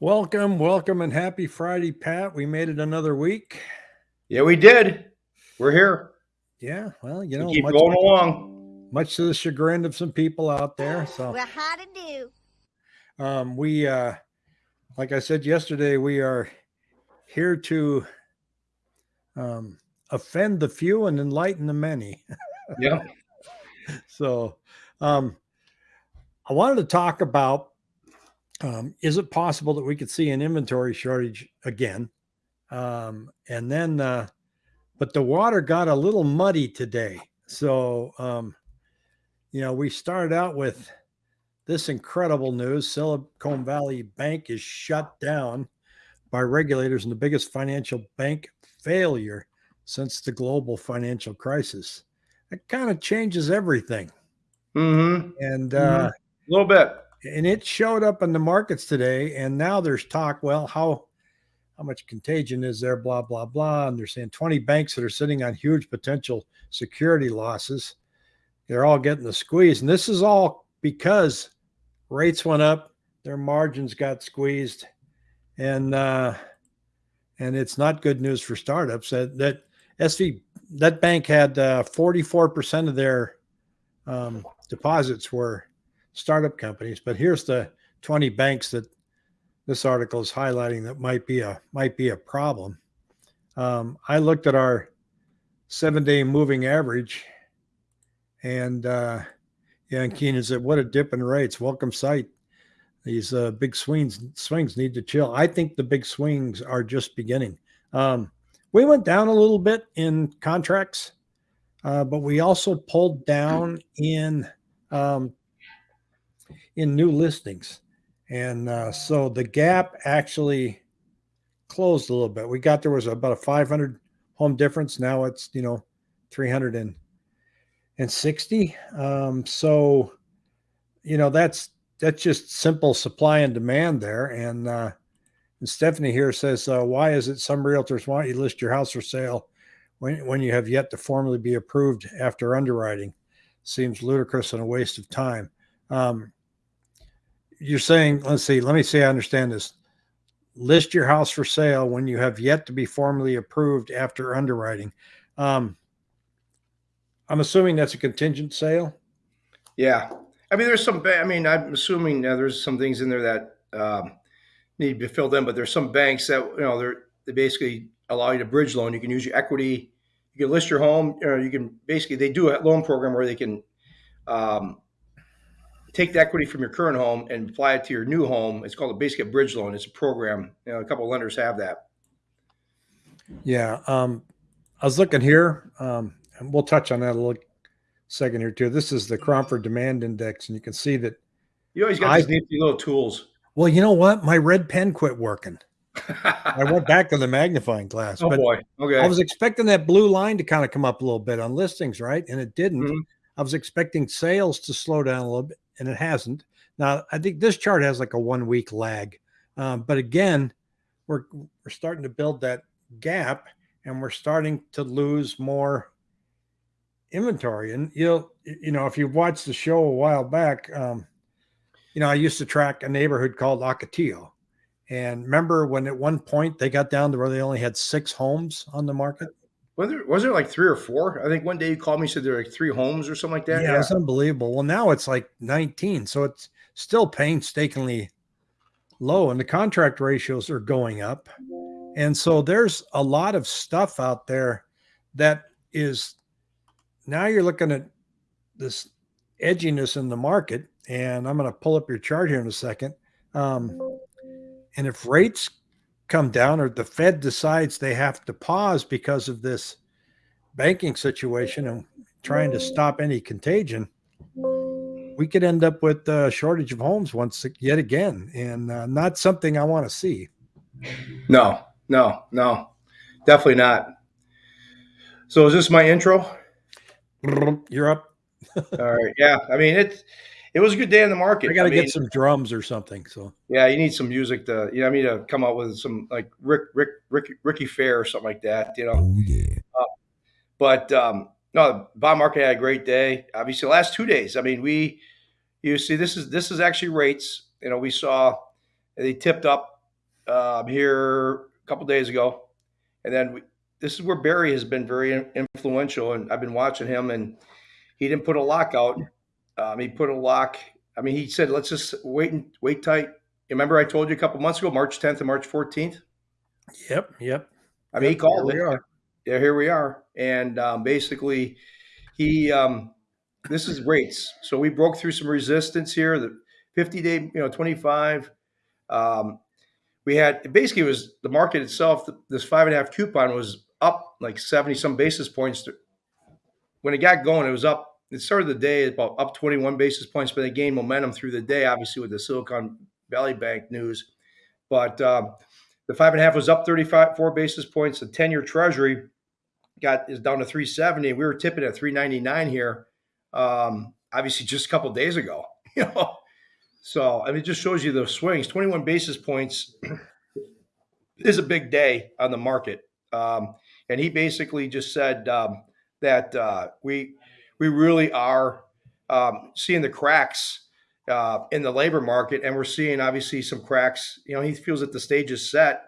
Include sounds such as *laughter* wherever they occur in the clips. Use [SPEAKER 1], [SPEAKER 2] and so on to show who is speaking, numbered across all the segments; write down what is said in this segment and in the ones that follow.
[SPEAKER 1] Welcome, welcome, and happy Friday, Pat. We made it another week.
[SPEAKER 2] Yeah, we did. We're here.
[SPEAKER 1] Yeah, well, you know,
[SPEAKER 2] keep
[SPEAKER 1] much,
[SPEAKER 2] going along.
[SPEAKER 1] Much to the chagrin of some people out there. So
[SPEAKER 3] Well, how to do?
[SPEAKER 1] um, we, uh, like I said yesterday, we are here to um, offend the few and enlighten the many.
[SPEAKER 2] Yeah. *laughs*
[SPEAKER 1] so um, I wanted to talk about um, is it possible that we could see an inventory shortage again? Um, and then, uh, but the water got a little muddy today. So, um, you know, we started out with this incredible news Silicon Valley Bank is shut down by regulators and the biggest financial bank failure since the global financial crisis. It kind of changes everything.
[SPEAKER 2] Mm-hmm.
[SPEAKER 1] And
[SPEAKER 2] Mhm.
[SPEAKER 1] uh,
[SPEAKER 2] A little bit.
[SPEAKER 1] And it showed up in the markets today. And now there's talk. Well, how how much contagion is there? Blah blah blah. And they're saying 20 banks that are sitting on huge potential security losses. They're all getting the squeeze, and this is all because rates went up, their margins got squeezed, and uh, and it's not good news for startups. That that SV that bank had uh, 44% of their um, deposits were startup companies. But here's the 20 banks that this article is highlighting that might be a might be a problem. Um, I looked at our seven day moving average, and uh, yeah, and Keenan said, "What a dip in rates! Welcome sight. These uh, big swings swings need to chill." I think the big swings are just beginning. Um, we went down a little bit in contracts, uh, but we also pulled down in um, in new listings. And uh, so the gap actually closed a little bit. We got there was about a 500 home difference. Now it's, you know, 360. Um, so, you know, that's, that's just simple supply and demand there. And, uh, and Stephanie here says, uh, why is it some realtors want you to list your house for sale when, when you have yet to formally be approved after underwriting? Seems ludicrous and a waste of time. Um, you're saying, let's see, let me see, I understand this. List your house for sale when you have yet to be formally approved after underwriting. Um, I'm assuming that's a contingent sale.
[SPEAKER 2] Yeah. I mean, there's some. I mean, I'm assuming uh, there's some things in there that um, need to be filled in, but there's some banks that you know they're they basically allow you to bridge loan. You can use your equity. You can list your home. You you can basically they do a loan program where they can um, take the equity from your current home and apply it to your new home. It's called a basically a bridge loan. It's a program. You know, a couple of lenders have that.
[SPEAKER 1] Yeah. Um, I was looking here, um, and we'll touch on that a little second here too. This is the Cromford Demand Index, and you can see that.
[SPEAKER 2] You always got
[SPEAKER 1] I-
[SPEAKER 2] these nifty little tools.
[SPEAKER 1] Well, you know what? My red pen quit working. *laughs* I went back to the magnifying glass,
[SPEAKER 2] oh boy. Okay.
[SPEAKER 1] I was expecting that blue line to kind of come up a little bit on listings, right? And it didn't.
[SPEAKER 2] Mhm.
[SPEAKER 1] I was expecting sales to slow down a little bit, and it hasn't. Now, I think this chart has like a one week lag, um, but again, we're we're starting to build that gap, and we're starting to lose more inventory. And you'll, you know, if you've watched the show a while back, um, you know, I used to track a neighborhood called Ocotillo. And remember when at one point they got down to where they only had six homes on the market?
[SPEAKER 2] Was there, was there like three or four? I think one day you called me said there were like three homes or something like that.
[SPEAKER 1] Yeah, it's unbelievable. Well, now it's like 19. So it's still painstakingly low, and the contract ratios are going up. And so there's a lot of stuff out there that is now you're looking at this edginess in the market. And I'm going to pull up your chart here in a second. Um, and if rates come down or the Fed decides they have to pause because of this banking situation and trying to stop any contagion, we could end up with a shortage of homes once yet again, and uh, not something I want to see.
[SPEAKER 2] No, no, no, definitely not. So is this my intro?
[SPEAKER 1] You're up. *laughs*
[SPEAKER 2] All right. Yeah. I mean, it it was a good day in the market.
[SPEAKER 1] I got to
[SPEAKER 2] mean,
[SPEAKER 1] get some drums or something. So
[SPEAKER 2] Yeah, you need some music to, you know, I mean, to come out with some like Rick, Rick, Rick, Ricky Fair or something like that, you know.
[SPEAKER 1] oh yeah,
[SPEAKER 2] But um, no, the bond market had a great day. Obviously, the last two days. I mean, we, you see, this is this is actually rates. You know, we saw they tipped up um, here a couple days ago, and then we, this is where Barry has been very influential, and I've been watching him, and he didn't put a lockout. Um, he put a lock. I mean, he said, "Let's just wait and wait tight." Remember, I told you a couple months ago, March 10th and March 14th.
[SPEAKER 1] Yep, yep.
[SPEAKER 2] I mean, he called
[SPEAKER 1] here
[SPEAKER 2] it.
[SPEAKER 1] we are.
[SPEAKER 2] Yeah, here we are, and um, basically, he um, this is rates. So we broke through some resistance here. The 50 day, you know, 25. Um, we had basically it was the market itself. This five and a half coupon was up like 70 some basis points. When it got going, it was up. It started the day about up 21 basis points, but they gained momentum through the day, obviously with the Silicon Valley Bank news. But um, the five and a half was up 35 four basis points. The 10 year Treasury got is down to 370. We were tipping at 399 here. Um, obviously, just a couple days ago. *laughs* You know, so I mean, it just shows you those swings. 21 basis points *clears throat* is a big day on the market. Um, and he basically just said um, that uh, we we really are um, seeing the cracks uh, in the labor market, and we're seeing obviously some cracks. You know, he feels that the stage is set.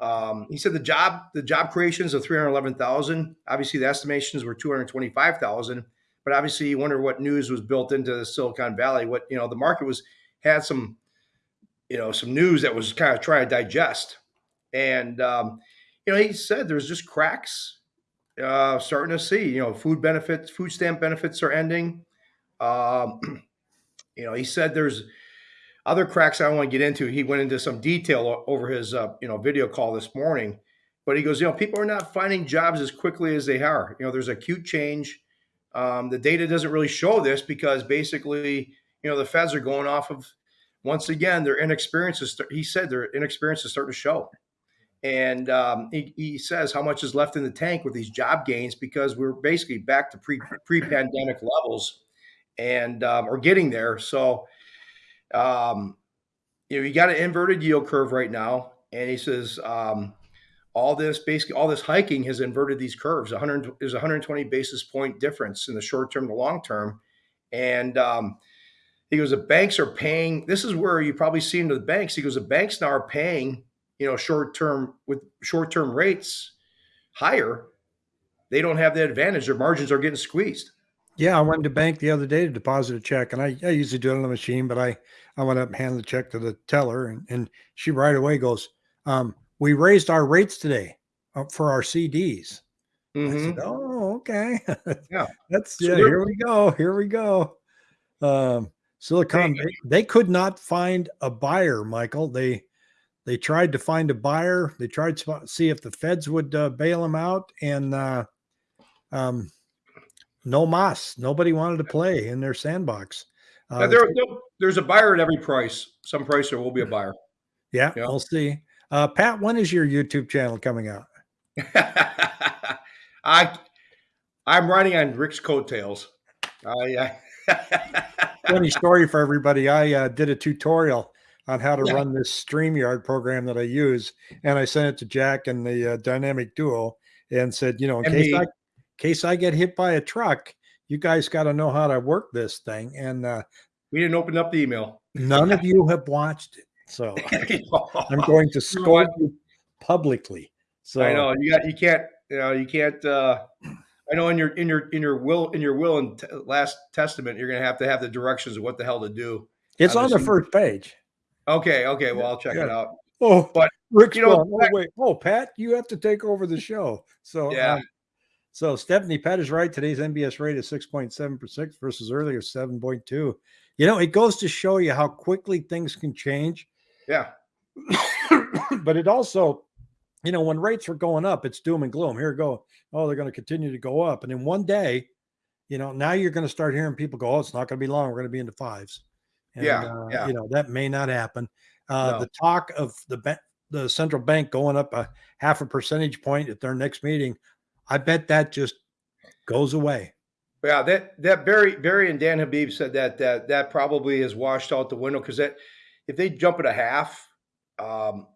[SPEAKER 2] Um, he said the job the job creations of 311,000. Obviously, the estimations were 225,000. But obviously, you wonder what news was built into the Silicon Valley. What you know, the market was had some you know some news that was kind of trying to digest. And um, you know, he said there's just cracks uh, starting to see. You know, food benefits, food stamp benefits are ending. Um, *clears throat* you know, he said there's other cracks I don't want to get into. He went into some detail over his uh, you know video call this morning, but he goes, you know, people are not finding jobs as quickly as they are. You know, there's acute change. Um, the data doesn't really show this because basically, you know, the feds are going off of once again their inexperience is. He said their inexperience is starting to show. And um, he, he, says how much is left in the tank with these job gains because we're basically back to pre pre pandemic levels, and um, are getting there. So, um, you know, you got an inverted yield curve right now, and he says um, all this basically all this hiking has inverted these curves. 100 there's 120 basis point difference in the short term to long term, and um, he goes the banks are paying. This is where you probably see into the banks. He goes the banks now are paying you know short term with short term rates higher. They don't have the advantage. Their margins are getting squeezed.
[SPEAKER 1] Yeah, I went to bank the other day to deposit a check, and I, I usually do it on the machine, but I I went up and handed the check to the teller, and, and she right away goes, um, "We raised our rates today uh, for our CDs." Mm-hmm. I said, "Oh, okay, *laughs*
[SPEAKER 2] yeah,
[SPEAKER 1] that's yeah. Here we go. Here we go." Um, Silicon, they, they could not find a buyer, Michael. They they tried to find a buyer. They tried to see if the feds would uh, bail them out, and uh, um, no mas. Nobody wanted to play in their sandbox.
[SPEAKER 2] Uh, there, there's a buyer at every price. Some price there will be a buyer.
[SPEAKER 1] Yeah, yeah. we'll see. Uh, Pat, when is your YouTube channel coming out? *laughs*
[SPEAKER 2] I I'm riding on Rick's coattails. I, *laughs*
[SPEAKER 1] Funny story for everybody. I uh, did a tutorial on how to yeah. run this StreamYard program that I use, and I sent it to Jack and the uh, Dynamic Duo, and said, you know, in case I case I get hit by a truck, you guys got to know how to work this thing. And uh,
[SPEAKER 2] we didn't open up the email.
[SPEAKER 1] none of *laughs* you have watched it, so *laughs* I'm going to *laughs* scold you publicly. So
[SPEAKER 2] I know you got you can't you know you can't. uh I know in your in your in your will in your will and last testament, you're going to have to have the directions of what the hell to do.
[SPEAKER 1] It's on the first page.
[SPEAKER 2] Okay, okay. Well, I'll check yeah. it out.
[SPEAKER 1] Oh, but Rick's you know, oh, wait, oh, Pat, you have to take over the show. So
[SPEAKER 2] yeah. Um,
[SPEAKER 1] so Stephanie, Pat is right. Today's MBS rate is six point seven percent versus earlier seven point two. You know, it goes to show you how quickly things can change.
[SPEAKER 2] Yeah. *coughs*
[SPEAKER 1] but it also, you know, when rates are going up, it's doom and gloom. Here we go. Oh, they're going to continue to go up, and in one day, you know, now you're going to start hearing people go, "Oh, it's not going to be long. We're going to be into fives.
[SPEAKER 2] And, yeah,
[SPEAKER 1] uh,
[SPEAKER 2] yeah.
[SPEAKER 1] You know, that may not happen. Uh, no. The talk of the ba- the central bank going up a half a percentage point at their next meeting, I bet that just goes away.
[SPEAKER 2] Yeah, that that Barry Barry and Dan Habib said that that that probably is washed out the window because that if they jump at a half, um,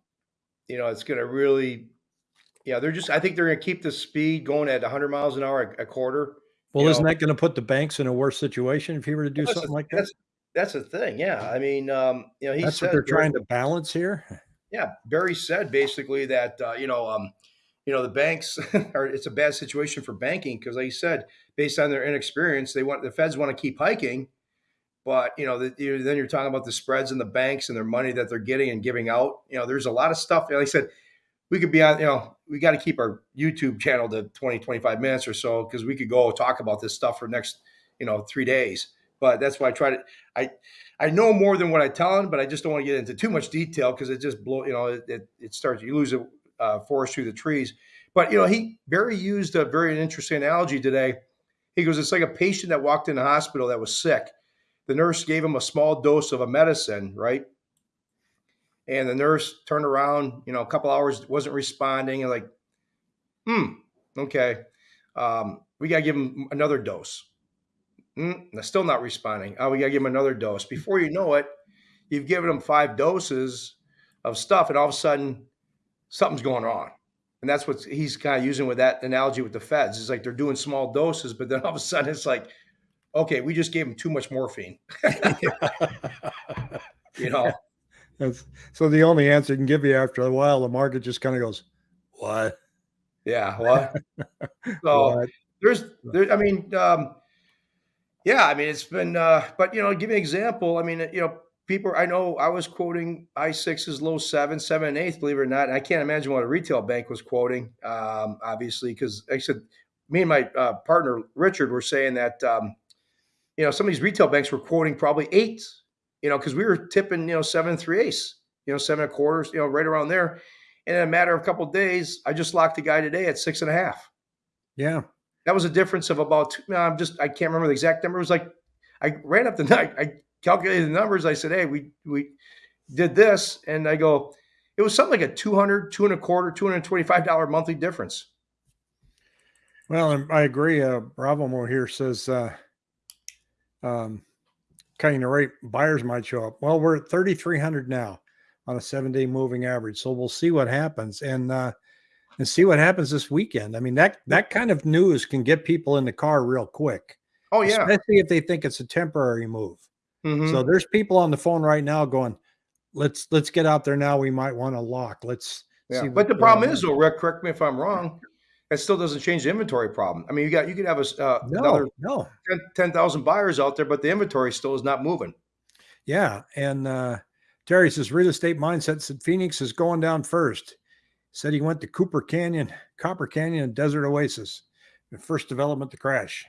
[SPEAKER 2] you know, it's going to really, yeah, they're just. I think they're going to keep the speed going at 100 miles an hour a, a quarter.
[SPEAKER 1] Well, isn't know. that going to put the banks in a worse situation if he were to do
[SPEAKER 2] well,
[SPEAKER 1] something
[SPEAKER 2] a,
[SPEAKER 1] like that?
[SPEAKER 2] That's, that's the thing. Yeah, I mean, um, you know, he
[SPEAKER 1] that's
[SPEAKER 2] said
[SPEAKER 1] what they're trying to balance here.
[SPEAKER 2] yeah, Barry said basically that uh, you know, um, you know, the banks *laughs* are it's a bad situation for banking because, like you said, based on their inexperience, they want the Feds want to keep hiking, but you know, the, you, then you're talking about the spreads and the banks and their money that they're getting and giving out. You know, there's a lot of stuff. Like I said, we could be on. You know, we got to keep our YouTube channel to 20, 25 minutes or so because we could go talk about this stuff for next, you know, three days. But that's why I try to. I I know more than what I tell them, but I just don't want to get into too much detail because it just blow. You know, it, it, it starts. You lose a uh, forest through the trees. But you know, he Barry used a very interesting analogy today. He goes, "It's like a patient that walked in the hospital that was sick. The nurse gave him a small dose of a medicine, right? And the nurse turned around, you know, a couple hours wasn't responding, and like, hmm, okay, um, we got to give him another dose. Mm, still not responding. Oh, we got to give him another dose. Before you know it, you've given him five doses of stuff, and all of a sudden, something's going on. And that's what he's kind of using with that analogy with the feds. It's like they're doing small doses, but then all of a sudden it's like, okay, we just gave him too much morphine. *laughs* you know.
[SPEAKER 1] That's, so the only answer you can give you after a while, the market just kind of goes, "What?"
[SPEAKER 2] Yeah, what? *laughs* so what? there's, there. I mean, um, yeah, I mean, it's been, uh, but you know, give me an example. I mean, you know, people. I know I was quoting I sixes, low seven, seven and eighth. Believe it or not, I can't imagine what a retail bank was quoting. Um, obviously, because I said, me and my uh, partner Richard were saying that um, you know some of these retail banks were quoting probably eight. You know, because we were tipping you know seven three eighths, you know seven and quarters, you know right around there. And in a matter of a couple of days, I just locked the guy today at six and a half.
[SPEAKER 1] Yeah,
[SPEAKER 2] that was a difference of about. I'm just I can't remember the exact number. It was like I ran up the *laughs* night. I calculated the numbers. I said, hey, we we did this, and I go, it was something like a 200, two and a quarter, two hundred twenty-five dollar monthly difference.
[SPEAKER 1] Well, I agree. Uh, Bravo more here says, uh, um, cutting the rate, buyers might show up. Well, we're at 3,300 now on a seven day moving average. So we'll see what happens and, uh, and see what happens this weekend. I mean, that, that kind of news can get people in the car real quick.
[SPEAKER 2] Oh yeah.
[SPEAKER 1] Especially if they think it's a temporary move. Mm-hmm. So there's people on the phone right now going, let's, let's get out there now. We might want to lock. Let's
[SPEAKER 2] yeah. But the problem is though, Rick, correct me if I'm wrong it still doesn't change the inventory problem. I mean, you got you could have a uh, no, another
[SPEAKER 1] no
[SPEAKER 2] 10,000 buyers out there, but the inventory still is not moving.
[SPEAKER 1] Yeah, and uh, Terry says real estate mindset said Phoenix is going down first. Said he went to Cooper Canyon, Copper Canyon, and Desert Oasis, the first development to crash.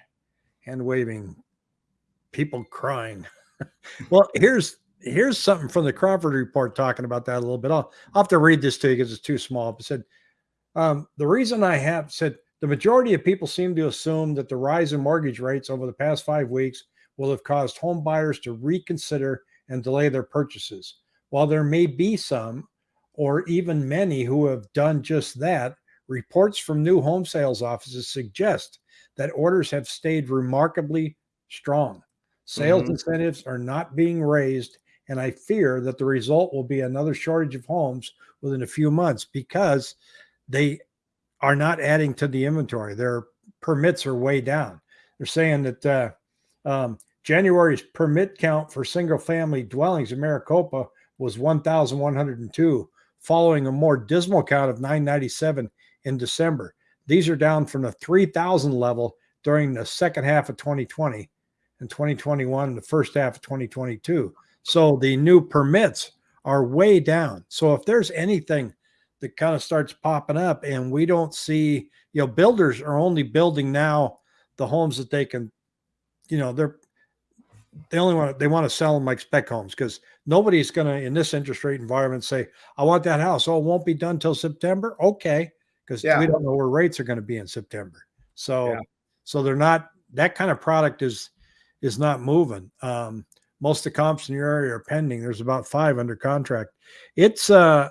[SPEAKER 1] Hand waving, people crying. *laughs* well, here's here's something from the Cromford report talking about that a little bit. I'll, I'll have to read this to you because it's too small. It said um, the reason I have said the majority of people seem to assume that the rise in mortgage rates over the past five weeks will have caused home buyers to reconsider and delay their purchases. While there may be some, or even many, who have done just that, reports from new home sales offices suggest that orders have stayed remarkably strong. Sales mm-hmm. incentives are not being raised, and I fear that the result will be another shortage of homes within a few months because they are not adding to the inventory. Their permits are way down. They're saying that uh, um, January's permit count for single family dwellings in Maricopa was 1,102, following a more dismal count of 997 in December. These are down from the 3,000 level during the second half of 2020 and 2021, the first half of 2022. So the new permits are way down. So if there's anything that kind of starts popping up and we don't see you know builders are only building now the homes that they can you know they're they only want to, they want to sell them like spec homes because nobody's going to in this interest rate environment say i want that house oh it won't be done till september okay because yeah. we don't know where rates are going to be in september so yeah. so they're not that kind of product is is not moving um most of the comps in your area are pending there's about five under contract it's uh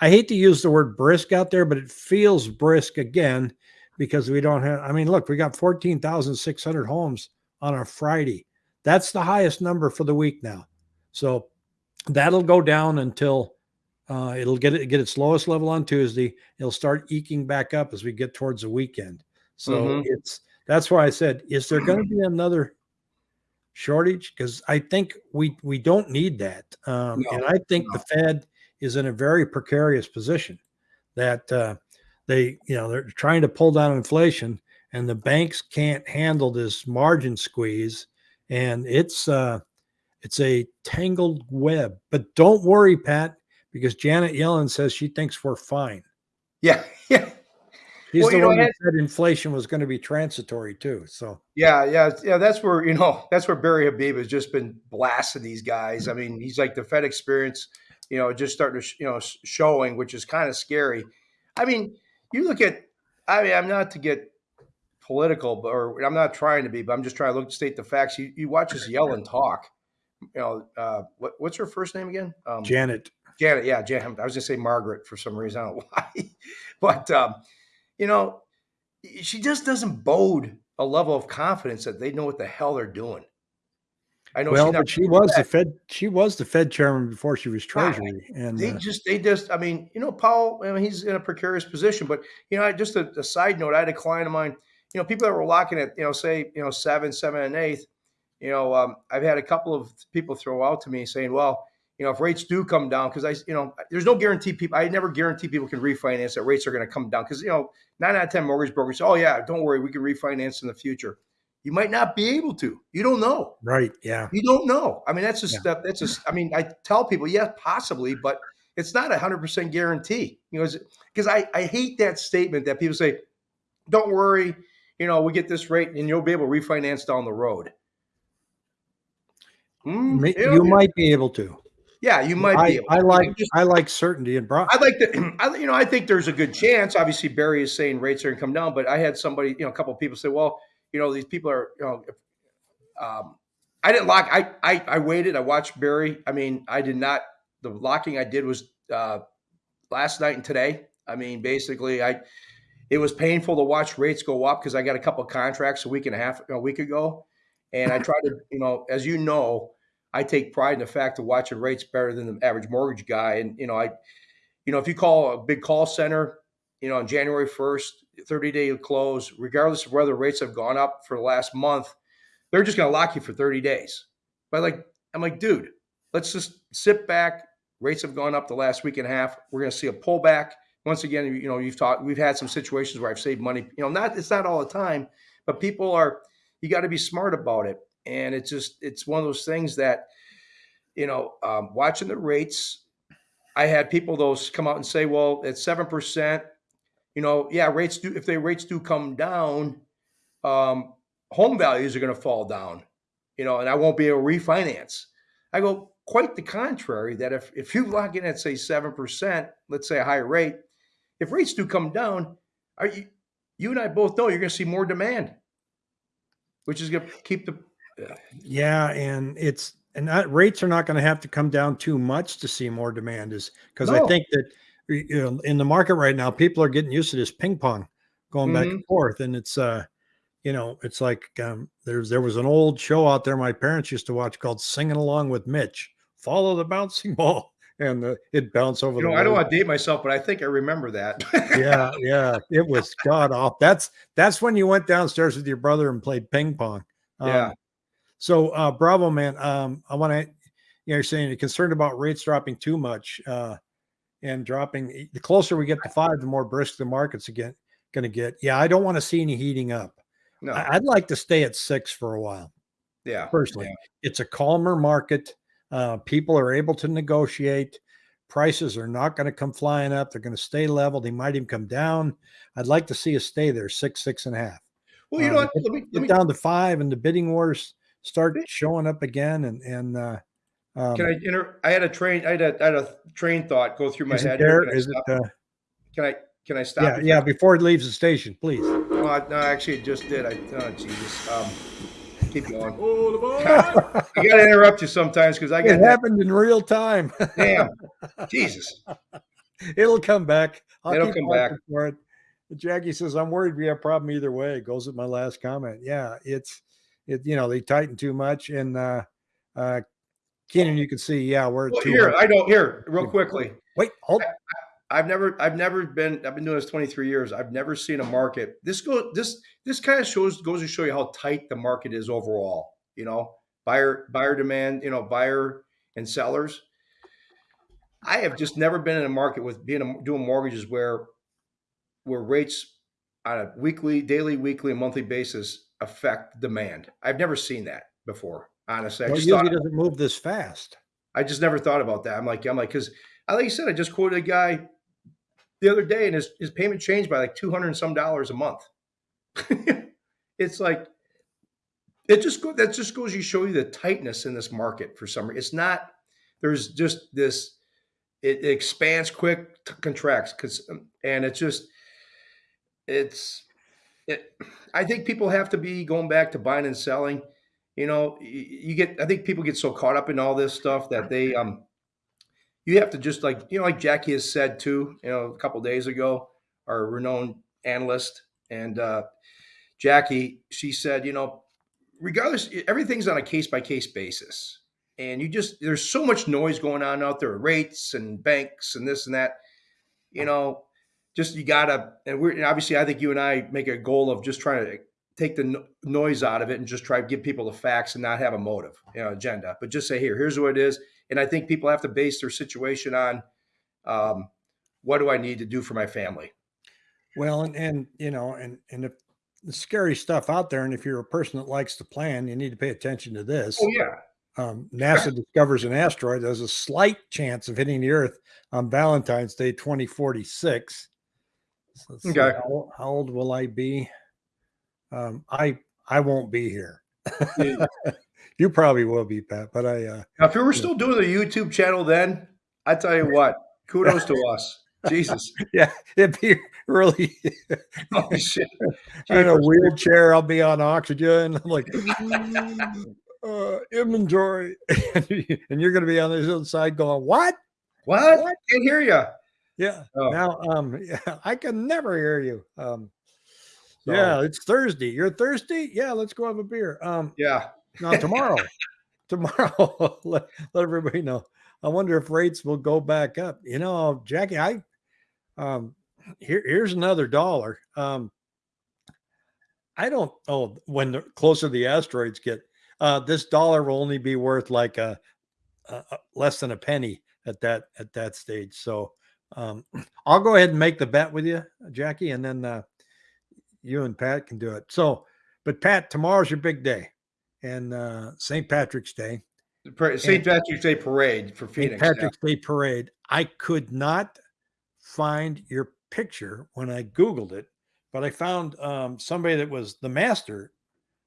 [SPEAKER 1] I hate to use the word brisk out there, but it feels brisk again because we don't have. I mean, look, we got 14,600 homes on a Friday. That's the highest number for the week now. So that'll go down until uh, it'll get it get its lowest level on Tuesday. It'll start eking back up as we get towards the weekend. So mm-hmm. it's that's why I said, is there going to be another shortage? Because I think we we don't need that, um, no. and I think no. the Fed is in a very precarious position. That uh, they, you know, they're trying to pull down inflation, and the banks can't handle this margin squeeze, and it's uh, it's a tangled web. But don't worry, Pat, because Janet Yellen says she thinks we're fine.
[SPEAKER 2] Yeah, *laughs* yeah.
[SPEAKER 1] He's
[SPEAKER 2] Well,
[SPEAKER 1] the
[SPEAKER 2] you know,
[SPEAKER 1] one that said inflation was going to be transitory too. So
[SPEAKER 2] Yeah, yeah, yeah. That's where you know that's where Barry Habib has just been blasting these guys. I mean, he's like the Fed experience, you know, just starting to sh- you know showing, which is kind of scary. I mean, you look at. I mean, I'm not to get political, but or I'm not trying to be, but I'm just trying to look to state the facts. You, you watch this and talk. You know, uh, what, what's her first name again? Um,
[SPEAKER 1] Janet,
[SPEAKER 2] Janet, yeah, Janet. I was gonna say Margaret for some reason. I don't know *laughs* why, but um, you know, she just doesn't bode a level of confidence that they know what the hell they're doing. I know
[SPEAKER 1] well, but she was the Fed. She was the Fed chairman before she was
[SPEAKER 2] Right.
[SPEAKER 1] Treasury, and
[SPEAKER 2] they
[SPEAKER 1] uh,
[SPEAKER 2] just they just I mean, you know, Paul, I mean, he's in a precarious position, but you know, I- just a, a side note, I had a client of mine, you know, people that were locking at, you know, say, you know, seven, seven and eighth, you know, um, I've had a couple of people throw out to me saying, well, you know, if rates do come down, because I, you know, there's no guarantee people, I never guarantee people can refinance that rates are going to come down. Because, you know, nine out of 10 mortgage brokers, oh, yeah, don't worry, we can refinance in the future. You might not be able to. You don't know.
[SPEAKER 1] right, yeah,
[SPEAKER 2] You don't know. I mean, that's a
[SPEAKER 1] Yeah.
[SPEAKER 2] That's a. I mean, I tell people, yeah, possibly, but it's not a hundred percent guarantee. You know, because I I hate that statement that people say, "Don't worry, you know, we get this rate and you'll be able to refinance down the road." Mm, you
[SPEAKER 1] might be able to.
[SPEAKER 2] yeah, you might
[SPEAKER 1] I,
[SPEAKER 2] be. Able
[SPEAKER 1] I like
[SPEAKER 2] just-
[SPEAKER 1] I like certainty and broad.
[SPEAKER 2] I like to, *clears throat* I, you know, I think there's a good chance. Obviously, Barry is saying rates are going to come down, but I had somebody, you know, a couple of people say, well, you know, these people are, you know, um, I didn't lock. I, I I waited. I watched Barry. I mean, I did not. The locking I did was uh, last night and today. I mean, basically, I it was painful to watch rates go up because I got a couple of contracts a week and a half a week ago, and I tried to, you know, as you know, I take pride in the fact of watching rates better than the average mortgage guy, and you know, I, you know, if you call a big call center, you know, on January first, thirty day close, regardless of whether rates have gone up for the last month, they're just going to lock you for thirty days. But like, I'm like, dude, let's just sit back. Rates have gone up the last week and a half. We're going to see a pullback. Once again, you know, you've talked. We've had some situations where I've saved money. You know, not it's not all the time, but people are. You got to be smart about it, and it's just it's one of those things that, you know, um, watching the rates. I had people those come out and say, well, at seven percent, you know, yeah, rates do if they rates do come down, um, home values are going to fall down, you know, and I won't be able to refinance. I go, quite the contrary, that if, if you lock in at say 7%, let's say a higher rate, if rates do come down, are you, you and I both know you're going to see more demand, which is going to keep the,
[SPEAKER 1] Yeah, and it's and that rates are not going to have to come down too much to see more demand is because I think that you know in the market right now people are getting used to this ping pong going back
[SPEAKER 2] Mm-hmm.
[SPEAKER 1] and forth and it's uh you know it's like um there's there was an old show out there my parents used to watch called Singing Along with Mitch follow the bouncing ball and uh, it bounced over
[SPEAKER 2] you
[SPEAKER 1] the
[SPEAKER 2] know, I don't want to date myself, but I think I remember that.
[SPEAKER 1] yeah *laughs* yeah it was god off that's that's when you went downstairs with your brother and played ping pong Um,
[SPEAKER 2] Yeah.
[SPEAKER 1] so uh bravo man um i want to you know you're saying you're concerned about rates dropping too much uh and dropping the closer we get to five the more brisk the market's again going to get yeah i don't want to see any heating up
[SPEAKER 2] No.
[SPEAKER 1] I'd like to stay at six for a while
[SPEAKER 2] yeah.
[SPEAKER 1] personally
[SPEAKER 2] Yeah.
[SPEAKER 1] it's a calmer market uh people are able to negotiate prices are not going to come flying up they're going to stay level they might even come down i'd like to see us stay there six six and a half
[SPEAKER 2] Well, you
[SPEAKER 1] uh,
[SPEAKER 2] know what? Let me, let
[SPEAKER 1] get
[SPEAKER 2] me,
[SPEAKER 1] down to five and the bidding wars start showing up again and and uh um,
[SPEAKER 2] can I inter, I had a train, I had a, I had a train thought go through my
[SPEAKER 1] is
[SPEAKER 2] head. here.
[SPEAKER 1] there
[SPEAKER 2] Can I
[SPEAKER 1] is it uh
[SPEAKER 2] Can I, can I stop?
[SPEAKER 1] yeah yeah before it leaves the station please
[SPEAKER 2] Well, I- no, actually, it just did. I, oh, Jesus. Um, keep going. *laughs*
[SPEAKER 3] The
[SPEAKER 2] I got to interrupt you sometimes because I
[SPEAKER 1] it
[SPEAKER 2] get that.
[SPEAKER 1] happened in real time *laughs*
[SPEAKER 2] Damn. Jesus.
[SPEAKER 1] it'll come back I'll
[SPEAKER 2] It'll come back.
[SPEAKER 1] for it jackie says i'm worried we have a problem either way it goes with my last comment yeah it's it you know they tighten too much and uh uh Keenan, you can see, yeah, we're at
[SPEAKER 2] Well,
[SPEAKER 1] 200.
[SPEAKER 2] here, I don't, here, real quickly.
[SPEAKER 1] Wait, hold.
[SPEAKER 2] I've never, I've never been, I've been doing this 23 years. I've never seen a market. This go, this, this kind of shows, goes to show you how tight the market is overall. You know, buyer, buyer demand, you know, buyer and sellers. I have just never been in a market with being a, doing mortgages where where rates on a weekly, daily, weekly, and monthly basis affect demand. I've never seen that before. Honestly, I
[SPEAKER 1] Well, it
[SPEAKER 2] just
[SPEAKER 1] usually
[SPEAKER 2] thought,
[SPEAKER 1] doesn't move this fast.
[SPEAKER 2] I just never thought about that. I'm like, I'm like, because I, like you said, I just quoted a guy the other day, and his his payment changed by like two hundred and some dollars a month. *laughs* it's like it just go that just goes you show you the tightness in this market for some reason. It's not there's just this it, it expands quick, contracts because and it's just it's it I think people have to be going back to buying and selling. You know, y- you get I think people get so caught up in all this stuff that they um you have to just like you know like Jackie has said too, you know, a couple days ago, our renowned analyst and uh Jackie, she said, you know, regardless, everything's on a case by case basis. And you just, there's so much noise going on out there, rates and banks and this and that. You know, just you gotta, and we're and obviously, I think you and I make a goal of just trying to take the no- noise out of it and just try to give people the facts and not have a motive, you know, agenda, but just say, here, here's what it is. And I think people have to base their situation on um, what do I need to do for my family?
[SPEAKER 1] Well, and, and you know, and and if the scary stuff out there, and if you're a person that likes to plan, you need to pay attention to this.
[SPEAKER 2] Oh, yeah.
[SPEAKER 1] Um, NASA discovers an asteroid has a slight chance of hitting the Earth on Valentine's Day 2046. So
[SPEAKER 2] Okay.
[SPEAKER 1] how, how old will I be? Um, I I won't be here. *laughs* You probably will be, Pat, but I uh,
[SPEAKER 2] Now, if we were still doing the YouTube channel then, I tell you what, kudos to us. *laughs* Jesus.
[SPEAKER 1] yeah, it'd be really *laughs*
[SPEAKER 2] Oh, shit. *laughs*
[SPEAKER 1] in a wheelchair. I'll be on oxygen. I'm like, uh, inventory, and you're going to be on the other side going, "What?
[SPEAKER 2] What?
[SPEAKER 1] What?
[SPEAKER 2] Can't hear you.
[SPEAKER 1] Yeah."
[SPEAKER 2] Oh,
[SPEAKER 1] Now, um, yeah, I can never hear you. Um,
[SPEAKER 2] so,
[SPEAKER 1] yeah, it's Thursday. You're thirsty? Yeah, let's go have a beer. Um,
[SPEAKER 2] Yeah.
[SPEAKER 1] Now tomorrow, *laughs* tomorrow, *laughs* let, let everybody know. I wonder if rates will go back up. You know, Jackie, I um here here's another dollar. Um I don't oh when the closer the asteroids get, uh this dollar will only be worth like a, a, a less than a penny at that at that stage. So um *clears throat* I'll go ahead and make the bet with you, Jackie, and then uh you and Pat can do it. So, but Pat, tomorrow's your big day and uh St. Patrick's Day.
[SPEAKER 2] St. Patrick's Day parade for
[SPEAKER 1] St.
[SPEAKER 2] Phoenix. yeah.
[SPEAKER 1] Patrick's Day parade. I could not find your picture when I Googled it, but I found um, somebody that was the master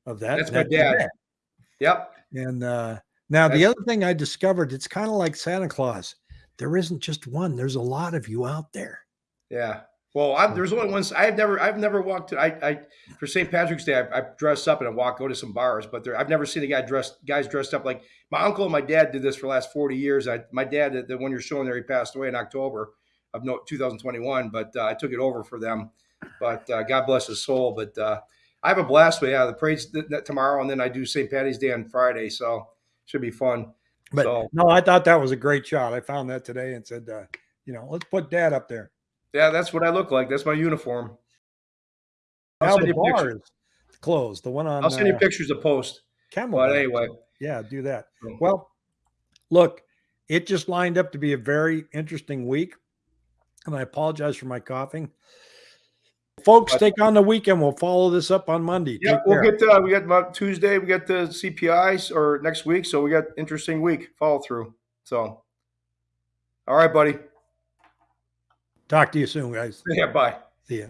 [SPEAKER 1] of that.
[SPEAKER 2] That's my
[SPEAKER 1] your
[SPEAKER 2] dad. Yep.
[SPEAKER 1] And uh, now the other thing I discovered, it's kind of like Santa Claus. There isn't just one. There's a lot of you out there.
[SPEAKER 2] Yeah. Well, I, there's only ones I've never I've never walked to. I, I for St. Patrick's Day I, I dressed up and I walk go to some bars, but there I've never seen a guy dressed guys dressed up like my uncle and my dad did this for the last 40 years. I my dad the- the one you're showing there he passed away in October of no 2021, but uh, I took it over for them. But uh, God bless his soul. But uh, I have a blast with yeah the parade's th- th- tomorrow and then I do St. Patty's Day on Friday, so should be fun.
[SPEAKER 1] But
[SPEAKER 2] So-
[SPEAKER 1] no, I thought that was a great shot. I found that today and said, uh, you know, let's put dad up there.
[SPEAKER 2] Yeah, that's what I look like. That's my uniform. I'll
[SPEAKER 1] Now
[SPEAKER 2] send
[SPEAKER 1] the
[SPEAKER 2] you
[SPEAKER 1] bar
[SPEAKER 2] pictures.
[SPEAKER 1] is closed. The one on
[SPEAKER 2] I'll send you
[SPEAKER 1] uh,
[SPEAKER 2] pictures to post.
[SPEAKER 1] Camel.
[SPEAKER 2] But anyway,
[SPEAKER 1] Yeah, do that. Well, look, it just lined up to be a very interesting week. And I apologize for my coughing. Folks,
[SPEAKER 2] But-
[SPEAKER 1] take on the weekend. We'll follow this up on Monday.
[SPEAKER 2] Yeah, we'll get uh, we got Tuesday. We got the CPIs or next week, so we got interesting week follow through. So, all right, buddy.
[SPEAKER 1] Talk to you soon, guys.
[SPEAKER 2] Yeah, bye.
[SPEAKER 1] See ya.